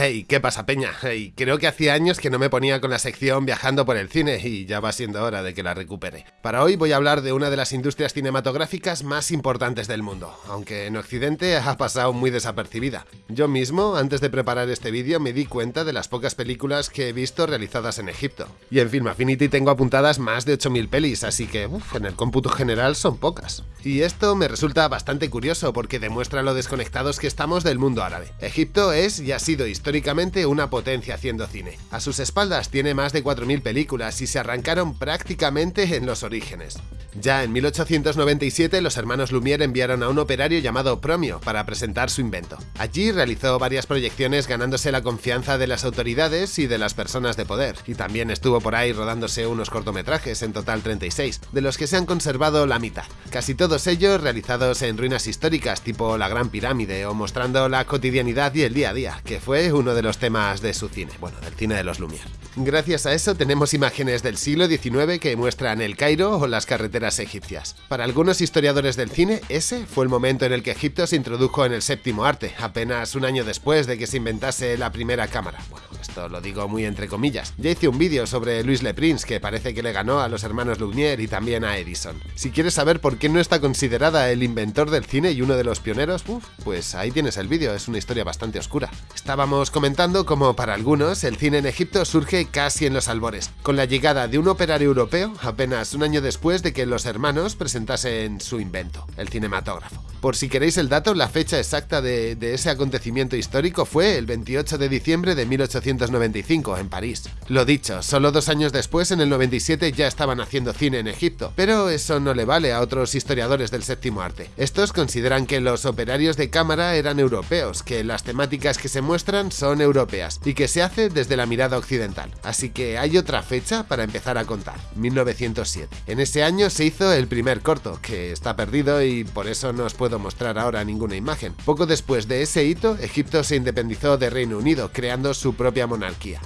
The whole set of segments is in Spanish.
Hey, ¿qué pasa, Peña? Creo que hacía años que no me ponía con la sección viajando por el cine y ya va siendo hora de que la recupere. Para hoy voy a hablar de una de las industrias cinematográficas más importantes del mundo, aunque en Occidente ha pasado muy desapercibida. Yo mismo, antes de preparar este vídeo, me di cuenta de las pocas películas que he visto realizadas en Egipto. Y en Film Affinity tengo apuntadas más de 8.000 pelis, así que uf, en el cómputo general son pocas. Y esto me resulta bastante curioso porque demuestra lo desconectados que estamos del mundo árabe. Egipto es y ha sido históricamente una potencia haciendo cine. A sus espaldas tiene más de 4.000 películas y se arrancaron prácticamente en los orígenes. Ya en 1897 los hermanos Lumière enviaron a un operario llamado Promio para presentar su invento. Allí realizó varias proyecciones ganándose la confianza de las autoridades y de las personas de poder, y también estuvo por ahí rodándose unos cortometrajes, en total 36, de los que se han conservado la mitad, casi todos ellos realizados en ruinas históricas tipo la Gran Pirámide o mostrando la cotidianidad y el día a día, que fue uno de los temas de su cine, bueno, del cine de los Lumière. Gracias a eso tenemos imágenes del siglo XIX que muestran el Cairo o las carreteras egipcias. Para algunos historiadores del cine, ese fue el momento en el que Egipto se introdujo en el séptimo arte, apenas un año después de que se inventase la primera cámara. Lo digo muy entre comillas. Ya hice un vídeo sobre Louis Le Prince que parece que le ganó a los hermanos Lumière y también a Edison. Si quieres saber por qué no está considerada el inventor del cine y uno de los pioneros, pues ahí tienes el vídeo, es una historia bastante oscura. Estábamos comentando como para algunos el cine en Egipto surge casi en los albores, con la llegada de un operario europeo apenas un año después de que los hermanos presentasen su invento, el cinematógrafo. Por si queréis el dato, la fecha exacta de, ese acontecimiento histórico fue el 28 de diciembre de 1895 en París. Lo dicho, solo dos años después, en el 97, ya estaban haciendo cine en Egipto, pero eso no le vale a otros historiadores del séptimo arte. Estos consideran que los operarios de cámara eran europeos, que las temáticas que se muestran son europeas y que se hace desde la mirada occidental. Así que hay otra fecha para empezar a contar, 1907. En ese año se hizo el primer corto, que está perdido y por eso no os puedo mostrar ahora ninguna imagen. Poco después de ese hito, Egipto se independizó de Reino Unido, creando su propia monarquía.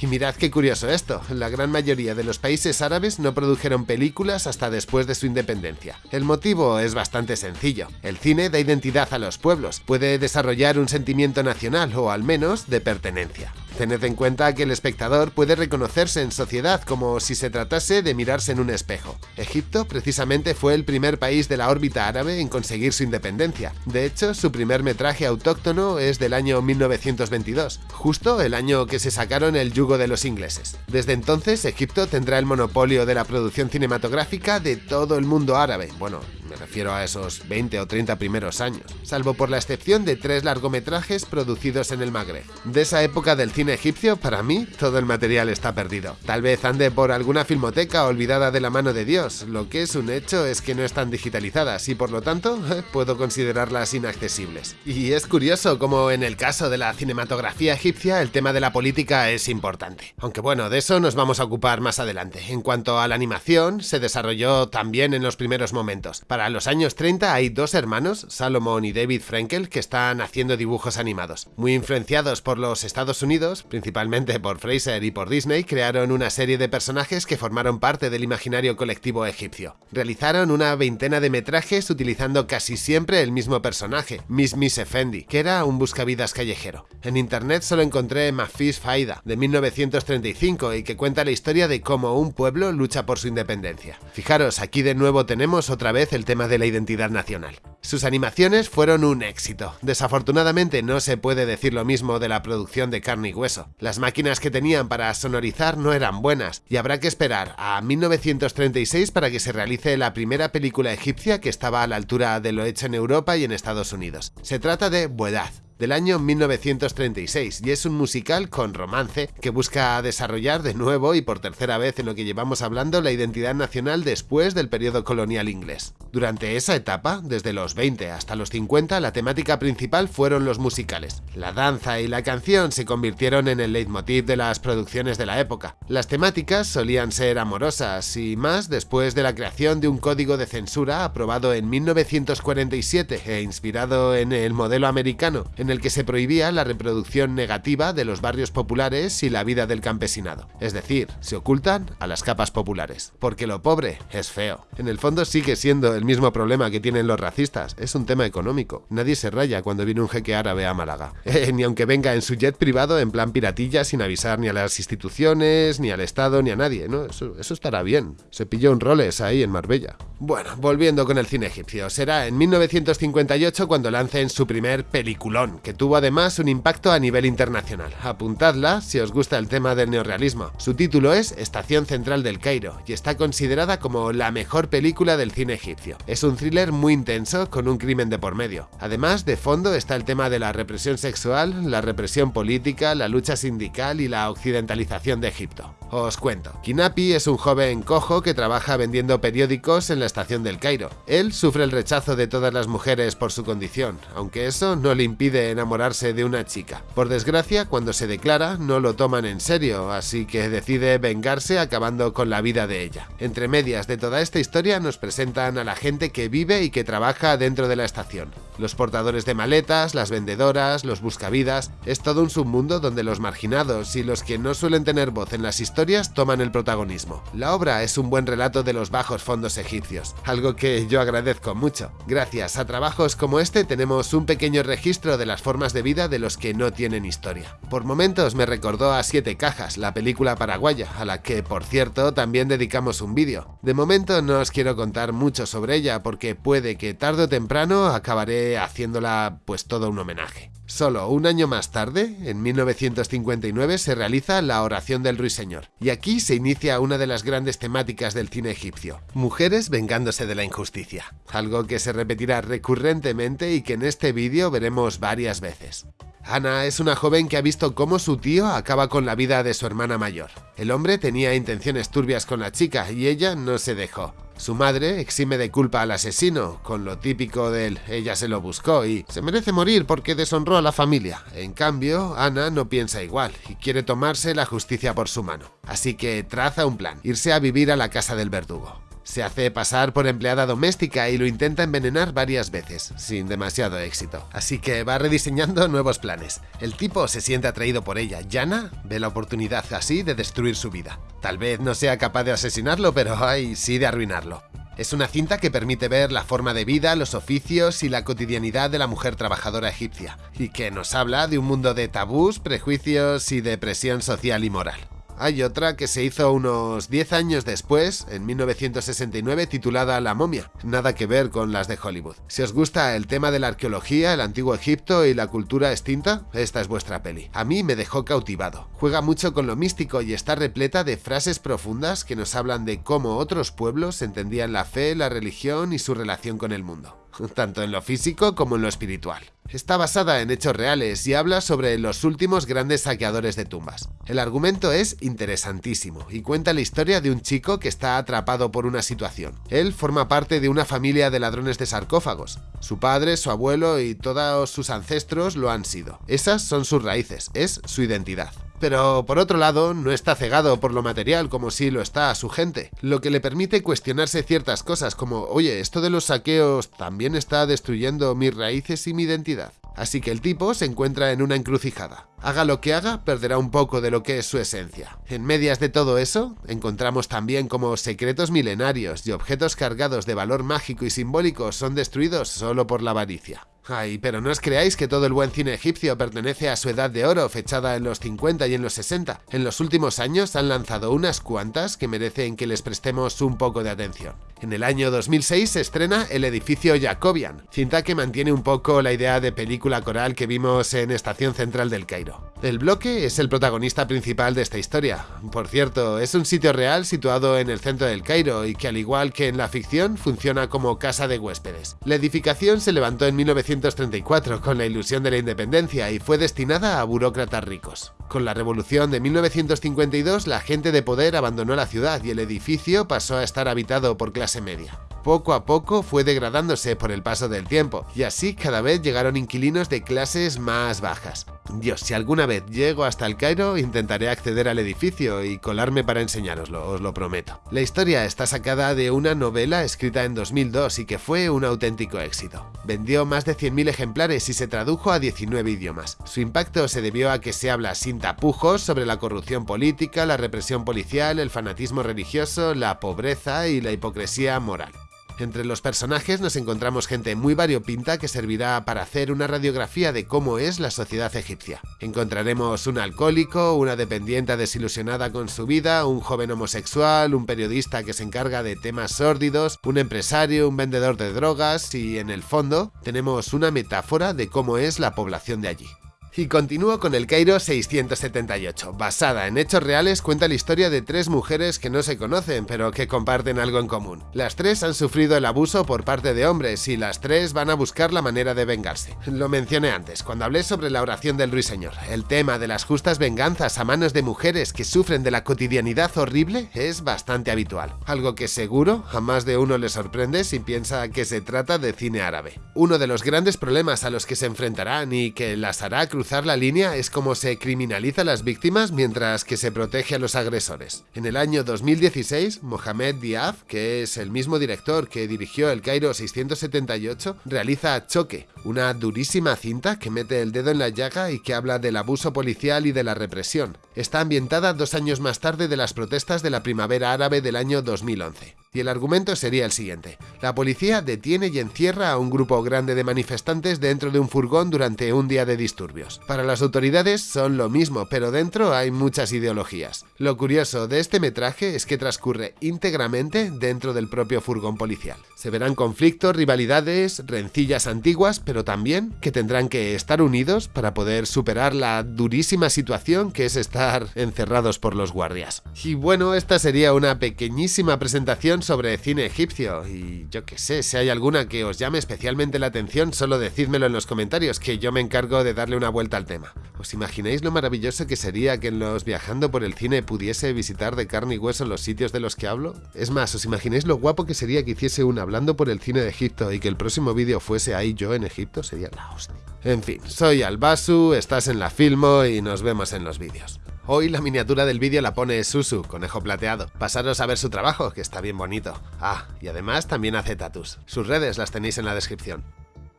Y mirad qué curioso esto, la gran mayoría de los países árabes no produjeron películas hasta después de su independencia. El motivo es bastante sencillo. El cine da identidad a los pueblos, puede desarrollar un sentimiento nacional o al menos de pertenencia. Tened en cuenta que el espectador puede reconocerse en sociedad como si se tratase de mirarse en un espejo. Egipto precisamente fue el primer país de la órbita árabe en conseguir su independencia. De hecho, su primer metraje autóctono es del año 1922, justo el año que se sacaron el yugo de los ingleses. Desde entonces, Egipto tendrá el monopolio de la producción cinematográfica de todo el mundo árabe. Bueno, me refiero a esos 20 o 30 primeros años, salvo por la excepción de tres largometrajes producidos en el Magreb. De esa época del cine egipcio, para mí, todo el material está perdido. Tal vez ande por alguna filmoteca olvidada de la mano de Dios, lo que es un hecho es que no están digitalizadas y por lo tanto puedo considerarlas inaccesibles. Y es curioso como en el caso de la cinematografía egipcia el tema de la política es importante. Aunque bueno, de eso nos vamos a ocupar más adelante. En cuanto a la animación, se desarrolló también en los primeros momentos. Para los años 30 hay dos hermanos, Salomon y David Frankel, que están haciendo dibujos animados. Muy influenciados por los Estados Unidos, principalmente por Fraser y por Disney, crearon una serie de personajes que formaron parte del imaginario colectivo egipcio. Realizaron una veintena de metrajes utilizando casi siempre el mismo personaje, Miss Miss Effendi, que era un buscavidas callejero. En internet solo encontré Mafis Faida, de 1935, y que cuenta la historia de cómo un pueblo lucha por su independencia. Fijaros, aquí de nuevo tenemos otra vez el tema de la identidad nacional. Sus animaciones fueron un éxito. Desafortunadamente no se puede decir lo mismo de la producción de carne y hueso. Las máquinas que tenían para sonorizar no eran buenas, y habrá que esperar a 1936 para que se realice la primera película egipcia que estaba a la altura de lo hecho en Europa y en Estados Unidos. Se trata de Buedad, del año 1936 y es un musical con romance que busca desarrollar de nuevo y por tercera vez en lo que llevamos hablando la identidad nacional después del periodo colonial inglés. Durante esa etapa, desde los 20 hasta los 50, la temática principal fueron los musicales. La danza y la canción se convirtieron en el leitmotiv de las producciones de la época. Las temáticas solían ser amorosas y más después de la creación de un código de censura aprobado en 1947 e inspirado en el modelo americano, en el que se prohibía la reproducción negativa de los barrios populares y la vida del campesinado. Es decir, se ocultan a las capas populares. Porque lo pobre es feo. En el fondo sigue siendo el mismo problema que tienen los racistas, es un tema económico. Nadie se raya cuando viene un jeque árabe a Málaga. Eh, ni aunque venga en su jet privado en plan piratilla sin avisar ni a las instituciones, ni al Estado, ni a nadie, eso estará bien. Se pilló un roles ahí en Marbella. Bueno, volviendo con el cine egipcio, será en 1958 cuando lancen su primer peliculón, que tuvo además un impacto a nivel internacional. Apuntadla si os gusta el tema del neorrealismo. Su título es Estación Central del Cairo y está considerada como la mejor película del cine egipcio. Es un thriller muy intenso con un crimen de por medio. Además, de fondo está el tema de la represión sexual, la represión política, la lucha sindical y la occidentalización de Egipto. Os cuento, Kinapi es un joven cojo que trabaja vendiendo periódicos en la estación del Cairo. Él sufre el rechazo de todas las mujeres por su condición, aunque eso no le impide enamorarse de una chica. Por desgracia, cuando se declara, no lo toman en serio, así que decide vengarse acabando con la vida de ella. Entre medias de toda esta historia nos presentan a la gente que vive y que trabaja dentro de la estación. Los portadores de maletas, las vendedoras, los buscavidas, es todo un submundo donde los marginados y los que no suelen tener voz en las historias toman el protagonismo. La obra es un buen relato de los bajos fondos egipcios, algo que yo agradezco mucho. Gracias a trabajos como este tenemos un pequeño registro de las formas de vida de los que no tienen historia. Por momentos me recordó a Siete Cajas, la película paraguaya, a la que, por cierto, también dedicamos un vídeo. De momento no os quiero contar mucho sobre ella porque puede que tarde o temprano acabaré haciéndola pues todo un homenaje. Solo un año más tarde, en 1959, se realiza la Oración del Ruiseñor, y aquí se inicia una de las grandes temáticas del cine egipcio, mujeres vengándose de la injusticia, algo que se repetirá recurrentemente y que en este vídeo veremos varias veces. Ana es una joven que ha visto cómo su tío acaba con la vida de su hermana mayor. El hombre tenía intenciones turbias con la chica y ella no se dejó. Su madre exime de culpa al asesino, con lo típico del ella se lo buscó y se merece morir porque deshonró a la familia. En cambio, Ana no piensa igual y quiere tomarse la justicia por su mano. Así que traza un plan, irse a vivir a la casa del verdugo. Se hace pasar por empleada doméstica y lo intenta envenenar varias veces, sin demasiado éxito. Así que va rediseñando nuevos planes. El tipo se siente atraído por ella. Yana ve la oportunidad así de destruir su vida. Tal vez no sea capaz de asesinarlo, pero hay sí de arruinarlo. Es una cinta que permite ver la forma de vida, los oficios y la cotidianidad de la mujer trabajadora egipcia, y que nos habla de un mundo de tabús, prejuicios y de presión social y moral. Hay otra que se hizo unos 10 años después, en 1969, titulada La momia, nada que ver con las de Hollywood. Si os gusta el tema de la arqueología, el antiguo Egipto y la cultura extinta, esta es vuestra peli. A mí me dejó cautivado. Juega mucho con lo místico y está repleta de frases profundas que nos hablan de cómo otros pueblos entendían la fe, la religión y su relación con el mundo tanto en lo físico como en lo espiritual. Está basada en hechos reales y habla sobre los últimos grandes saqueadores de tumbas. El argumento es interesantísimo y cuenta la historia de un chico que está atrapado por una situación. Él forma parte de una familia de ladrones de sarcófagos. Su padre, su abuelo y todos sus ancestros lo han sido. Esas son sus raíces, es su identidad. Pero por otro lado, no está cegado por lo material como si lo está a su gente, lo que le permite cuestionarse ciertas cosas como, oye, esto de los saqueos también está destruyendo mis raíces y mi identidad. Así que el tipo se encuentra en una encrucijada. Haga lo que haga, perderá un poco de lo que es su esencia. En medias de todo eso, encontramos también como secretos milenarios y objetos cargados de valor mágico y simbólico son destruidos solo por la avaricia. Ay, pero no os creáis que todo el buen cine egipcio pertenece a su edad de oro, fechada en los 50 y en los 60. En los últimos años han lanzado unas cuantas que merecen que les prestemos un poco de atención. En el año 2006 se estrena El edificio Jacobian, cinta que mantiene un poco la idea de película coral que vimos en Estación Central del Cairo. El bloque es el protagonista principal de esta historia. Por cierto, es un sitio real situado en el centro del Cairo y que al igual que en la ficción funciona como casa de huéspedes. La edificación se levantó en 1934 con la ilusión de la independencia y fue destinada a burócratas ricos. Con la revolución de 1952 la gente de poder abandonó la ciudad y el edificio pasó a estar habitado por clase media. Poco a poco fue degradándose por el paso del tiempo, y así cada vez llegaron inquilinos de clases más bajas. Dios, si alguna vez llego hasta el Cairo, intentaré acceder al edificio y colarme para enseñároslo, os lo prometo. La historia está sacada de una novela escrita en 2002 y que fue un auténtico éxito. Vendió más de 100.000 ejemplares y se tradujo a 19 idiomas. Su impacto se debió a que se habla sin tapujos sobre la corrupción política, la represión policial, el fanatismo religioso, la pobreza y la hipocresía moral. Entre los personajes nos encontramos gente muy variopinta que servirá para hacer una radiografía de cómo es la sociedad egipcia. Encontraremos un alcohólico, una dependiente desilusionada con su vida, un joven homosexual, un periodista que se encarga de temas sórdidos, un empresario, un vendedor de drogas y en el fondo tenemos una metáfora de cómo es la población de allí. Y continúo con el Cairo 678. Basada en hechos reales, cuenta la historia de tres mujeres que no se conocen, pero que comparten algo en común. Las tres han sufrido el abuso por parte de hombres y las tres van a buscar la manera de vengarse. Lo mencioné antes, cuando hablé sobre la oración del ruiseñor. El tema de las justas venganzas a manos de mujeres que sufren de la cotidianidad horrible es bastante habitual. Algo que seguro a más de uno le sorprende si piensa que se trata de cine árabe. Uno de los grandes problemas a los que se enfrentarán y que las hará cruzar la línea es como se criminaliza a las víctimas mientras que se protege a los agresores. En el año 2016, Mohamed Diaf, que es el mismo director que dirigió el Cairo 678, realiza Choque, una durísima cinta que mete el dedo en la llaga y que habla del abuso policial y de la represión. Está ambientada dos años más tarde de las protestas de la primavera árabe del año 2011. Y el argumento sería el siguiente. La policía detiene y encierra a un grupo grande de manifestantes dentro de un furgón durante un día de disturbios. Para las autoridades son lo mismo, pero dentro hay muchas ideologías. Lo curioso de este metraje es que transcurre íntegramente dentro del propio furgón policial. Se verán conflictos, rivalidades, rencillas antiguas, pero también que tendrán que estar unidos para poder superar la durísima situación que es estar encerrados por los guardias. Y bueno, esta sería una pequeñísima presentación sobre cine egipcio, y yo que sé, si hay alguna que os llame especialmente la atención, solo decídmelo en los comentarios, que yo me encargo de darle una vuelta al tema. ¿Os imagináis lo maravilloso que sería que en los Viajando por el Cine pudiese visitar de carne y hueso los sitios de los que hablo? Es más, ¿os imagináis lo guapo que sería que hiciese un hablando por el cine de Egipto y que el próximo vídeo fuese ahí yo en Egipto? Sería la hostia. En fin, soy Albasu, estás en la Filmo y nos vemos en los vídeos. Hoy la miniatura del vídeo la pone Susu, conejo plateado. Pasaros a ver su trabajo, que está bien bonito. Ah, y además también hace tatus. Sus redes las tenéis en la descripción.